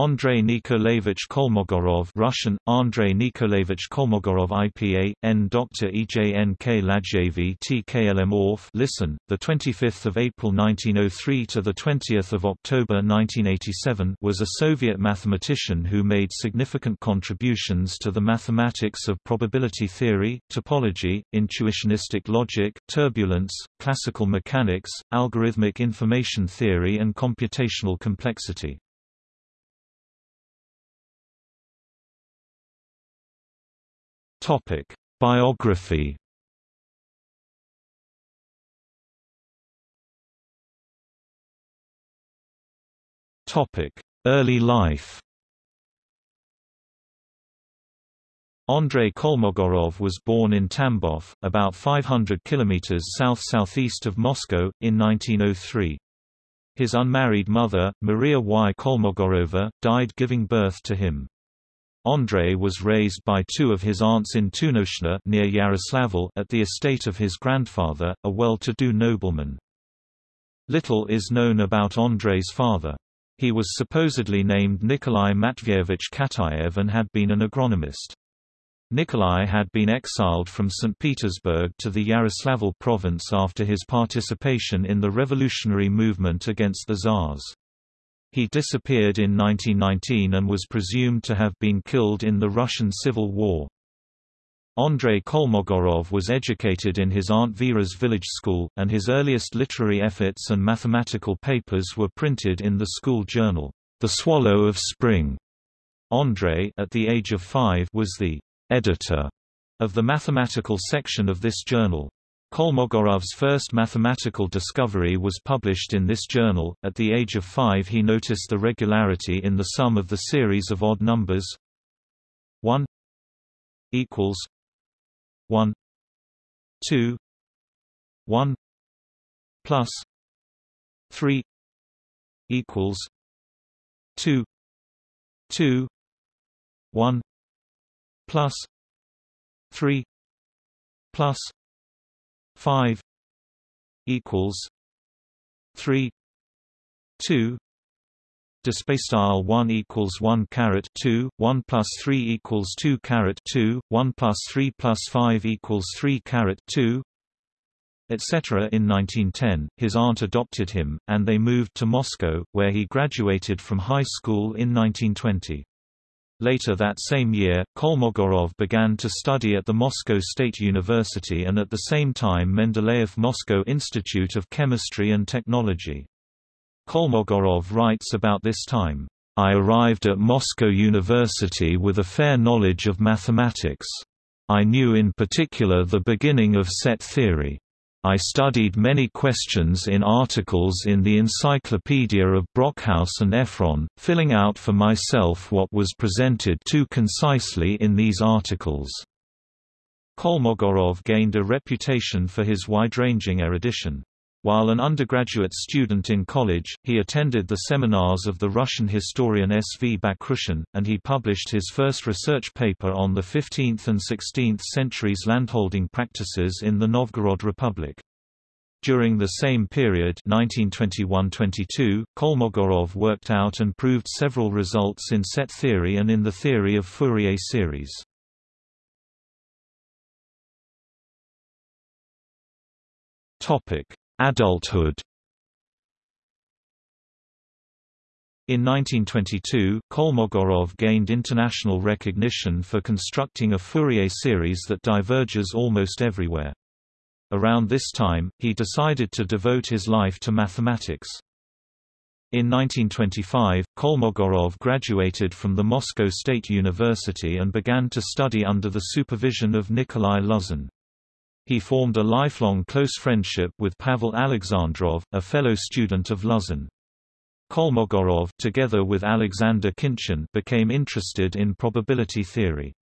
Andrei Nikolaevich Kolmogorov Russian, Andrei Nikolaevich Kolmogorov IPA, N. Dr. EJNK Ladjevi TKLM Orf listen, 25 April 1903 to 20 October 1987 was a Soviet mathematician who made significant contributions to the mathematics of probability theory, topology, intuitionistic logic, turbulence, classical mechanics, algorithmic information theory and computational complexity. Topic: Biography. Topic: Early life. Andrei Kolmogorov was born in Tambov, about 500 kilometers south-southeast of Moscow, in 1903. His unmarried mother, Maria Y. Kolmogorova, died giving birth to him. Andrei was raised by two of his aunts in Tunoshna near Yaroslavl at the estate of his grandfather, a well-to-do nobleman. Little is known about Andrei's father. He was supposedly named Nikolai Matveyevich Katayev and had been an agronomist. Nikolai had been exiled from St. Petersburg to the Yaroslavl province after his participation in the revolutionary movement against the Tsars. He disappeared in 1919 and was presumed to have been killed in the Russian Civil War. Andrei Kolmogorov was educated in his Aunt Vera's village school, and his earliest literary efforts and mathematical papers were printed in the school journal, The Swallow of Spring. Andrei at the age of five was the editor of the mathematical section of this journal. Kolmogorov's first mathematical discovery was published in this journal. At the age of five, he noticed the regularity in the sum of the series of odd numbers 1 equals 1 2 1 plus 3 equals 2 2 1 plus 3 plus 5 equals 3 2 display style 1 equals 1 caret 2 1 plus 3 equals 2 caret 2 1 plus 3 plus 5 equals 3 caret 2 etc. In 1910, his aunt adopted him, and they moved to Moscow, where he graduated from high school in 1920. Later that same year, Kolmogorov began to study at the Moscow State University and at the same time Mendeleev Moscow Institute of Chemistry and Technology. Kolmogorov writes about this time, I arrived at Moscow University with a fair knowledge of mathematics. I knew in particular the beginning of set theory. I studied many questions in articles in the Encyclopedia of Brockhaus and Efron, filling out for myself what was presented too concisely in these articles. Kolmogorov gained a reputation for his wide-ranging erudition. While an undergraduate student in college, he attended the seminars of the Russian historian S. V. Bakhrushin, and he published his first research paper on the 15th and 16th centuries landholding practices in the Novgorod Republic. During the same period 1921–22, Kolmogorov worked out and proved several results in set theory and in the theory of Fourier series. Topic: Adulthood In 1922, Kolmogorov gained international recognition for constructing a Fourier series that diverges almost everywhere. Around this time, he decided to devote his life to mathematics. In 1925, Kolmogorov graduated from the Moscow State University and began to study under the supervision of Nikolai Luzin. He formed a lifelong close friendship with Pavel Alexandrov, a fellow student of Luzin. Kolmogorov together with Alexander Khinchin became interested in probability theory.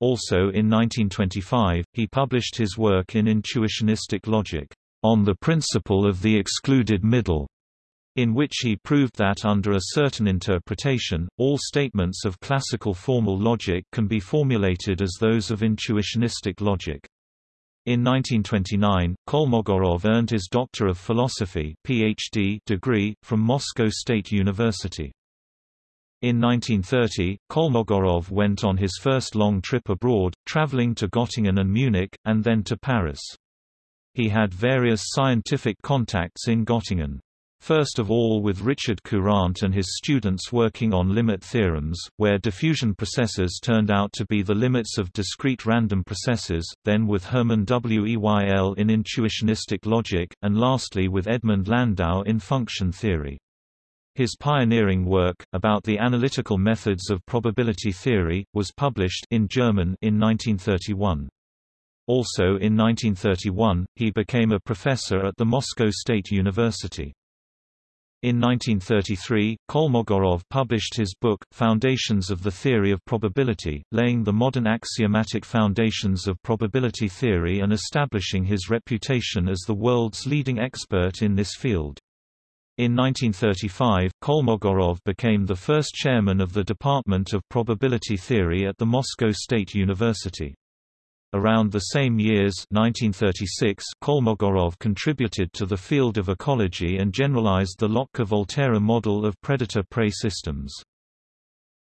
Also in 1925, he published his work in intuitionistic logic, On the Principle of the Excluded Middle, in which he proved that under a certain interpretation, all statements of classical formal logic can be formulated as those of intuitionistic logic. In 1929, Kolmogorov earned his Doctor of Philosophy PhD degree from Moscow State University. In 1930, Kolmogorov went on his first long trip abroad, traveling to Göttingen and Munich, and then to Paris. He had various scientific contacts in Göttingen. First of all with Richard Courant and his students working on limit theorems, where diffusion processes turned out to be the limits of discrete random processes, then with Hermann Weyl in intuitionistic logic, and lastly with Edmund Landau in function theory. His pioneering work, about the analytical methods of probability theory, was published in German in 1931. Also in 1931, he became a professor at the Moscow State University. In 1933, Kolmogorov published his book, Foundations of the Theory of Probability, laying the modern axiomatic foundations of probability theory and establishing his reputation as the world's leading expert in this field. In 1935, Kolmogorov became the first chairman of the Department of Probability Theory at the Moscow State University. Around the same years 1936, Kolmogorov contributed to the field of ecology and generalized the Lotka-Volterra model of predator-prey systems.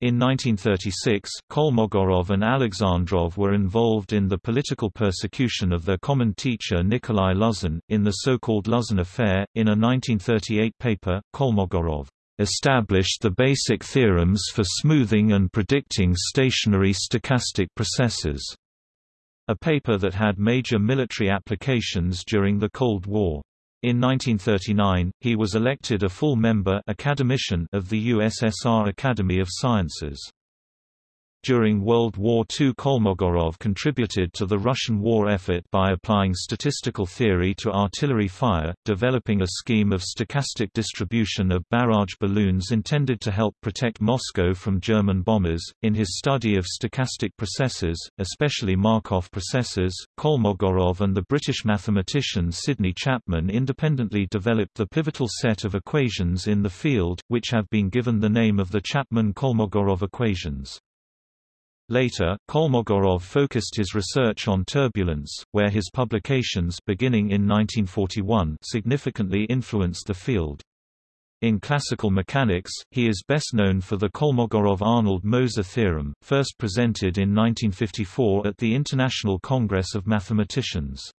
In 1936, Kolmogorov and Alexandrov were involved in the political persecution of their common teacher Nikolai Luzin, in the so-called Luzin Affair. In a 1938 paper, Kolmogorov established the basic theorems for smoothing and predicting stationary stochastic processes a paper that had major military applications during the Cold War. In 1939, he was elected a full member academician of the USSR Academy of Sciences. During World War II Kolmogorov contributed to the Russian war effort by applying statistical theory to artillery fire, developing a scheme of stochastic distribution of barrage balloons intended to help protect Moscow from German bombers. In his study of stochastic processes, especially Markov processes, Kolmogorov and the British mathematician Sidney Chapman independently developed the pivotal set of equations in the field, which have been given the name of the Chapman-Kolmogorov equations. Later, Kolmogorov focused his research on turbulence, where his publications beginning in 1941 significantly influenced the field. In classical mechanics, he is best known for the Kolmogorov-Arnold-Moser theorem, first presented in 1954 at the International Congress of Mathematicians.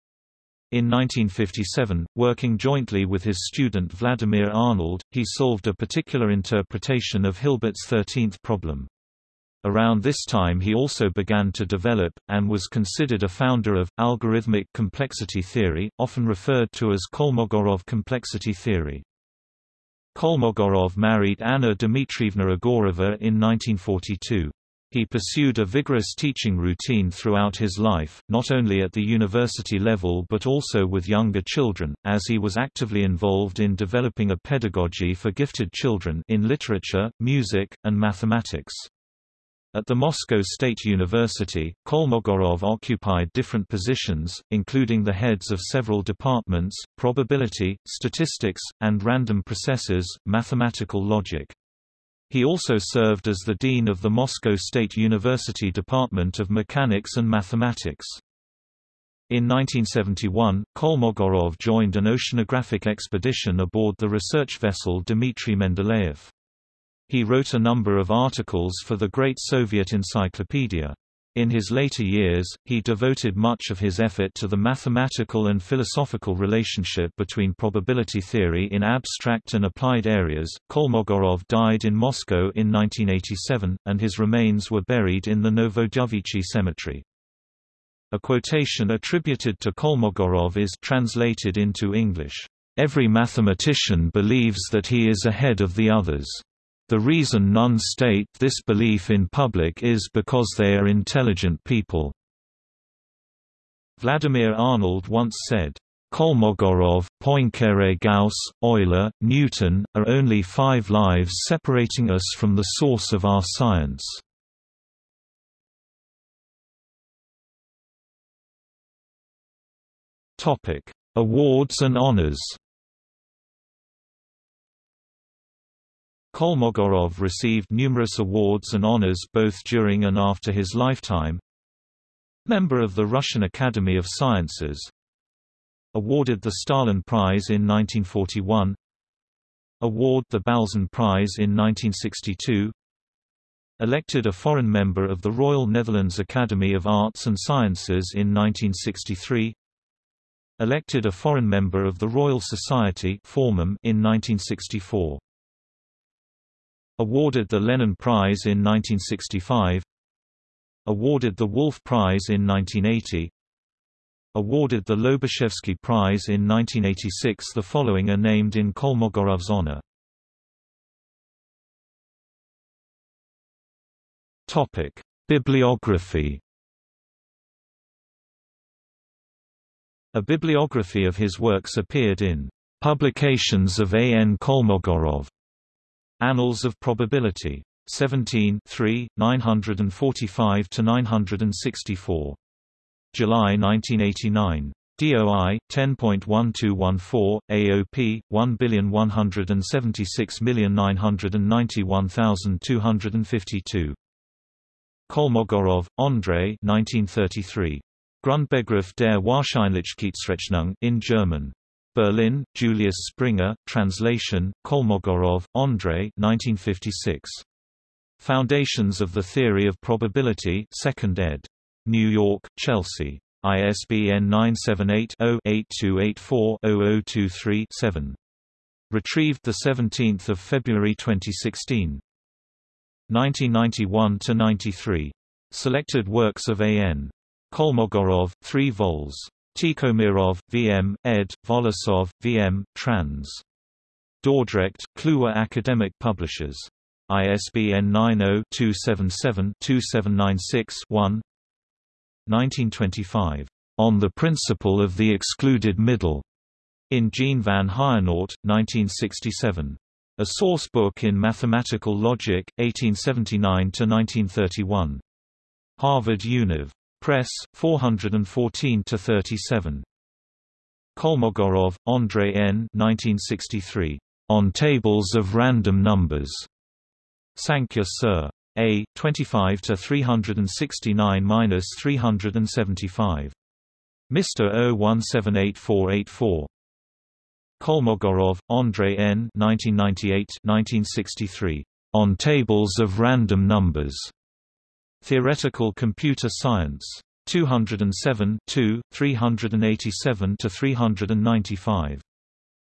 In 1957, working jointly with his student Vladimir Arnold, he solved a particular interpretation of Hilbert's 13th problem. Around this time he also began to develop, and was considered a founder of, algorithmic complexity theory, often referred to as Kolmogorov complexity theory. Kolmogorov married Anna Dmitrievna Egorova in 1942. He pursued a vigorous teaching routine throughout his life, not only at the university level but also with younger children, as he was actively involved in developing a pedagogy for gifted children in literature, music, and mathematics. At the Moscow State University, Kolmogorov occupied different positions, including the heads of several departments, probability, statistics, and random processes, mathematical logic. He also served as the dean of the Moscow State University Department of Mechanics and Mathematics. In 1971, Kolmogorov joined an oceanographic expedition aboard the research vessel Dmitry Mendeleev. He wrote a number of articles for the Great Soviet Encyclopedia. In his later years, he devoted much of his effort to the mathematical and philosophical relationship between probability theory in abstract and applied areas. Kolmogorov died in Moscow in 1987, and his remains were buried in the Novodevichy Cemetery. A quotation attributed to Kolmogorov is translated into English, "Every mathematician believes that he is ahead of the others." The reason none state this belief in public is because they are intelligent people. Vladimir Arnold once said, Kolmogorov, Poincare Gauss, Euler, Newton, are only five lives separating us from the source of our science. Awards and honors Kolmogorov received numerous awards and honors both during and after his lifetime. Member of the Russian Academy of Sciences. Awarded the Stalin Prize in 1941. Award the Balzan Prize in 1962. Elected a foreign member of the Royal Netherlands Academy of Arts and Sciences in 1963 Elected a foreign member of the Royal Society in 1964 Awarded the Lenin Prize in 1965 Awarded the Wolf Prize in 1980 Awarded the Lobachevsky Prize in 1986 The following are named in Kolmogorov's honor Topic: Bibliography. A bibliography of his works appeared in Publications of A. N. Kolmogorov. Annals of Probability. 17 3, 945–964. July 1989. DOI 10.1214 AOP 1176991,252 Kolmogorov, Andrei 1933. Grundbegriffe der Wahrscheinlichkeitsrechnung in German. Berlin, Julius Springer, translation, Kolmogorov, Andrei 1956. Foundations of the Theory of Probability 2nd ed. New York, Chelsea. ISBN 978-0-8284-0023-7. Retrieved 17 February 2016. 1991–93. Selected works of A.N. Kolmogorov, 3 vols. Tikhomirov, V.M., ed., Volosov, V.M., trans. Dordrecht, Kluwer Academic Publishers. ISBN 90-277-2796-1 1925. On the Principle of the Excluded Middle. In Jean van Heijenoort, 1967. A Source Book in Mathematical Logic, 1879–1931. Harvard Univ. Press, 414–37. Kolmogorov, Andrei N. 1963. On Tables of Random Numbers. Sankhya Sir. A. 25 to 369-375. Mr. 0178484. Kolmogorov, Andrei N. 1998-1963. On Tables of Random Numbers. Theoretical Computer Science. 207 387–395.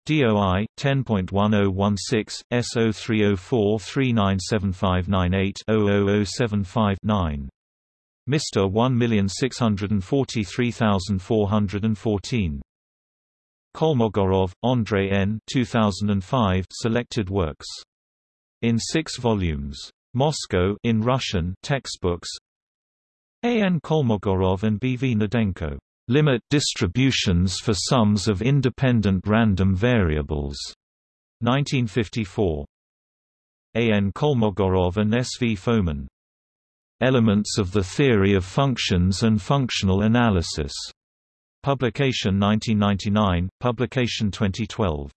DOI 10.1016 S0304397598-00075-9. Mr. 1643414. Kolmogorov, Andrei N. 2005 Selected works. In six volumes. Moscow in Russian textbooks. A. N. Kolmogorov and B. V. Gnedenko Limit distributions for sums of independent random variables. 1954. A. N. Kolmogorov and S. V. Fomin. Elements of the Theory of Functions and Functional Analysis. Publication 1999, Publication 2012.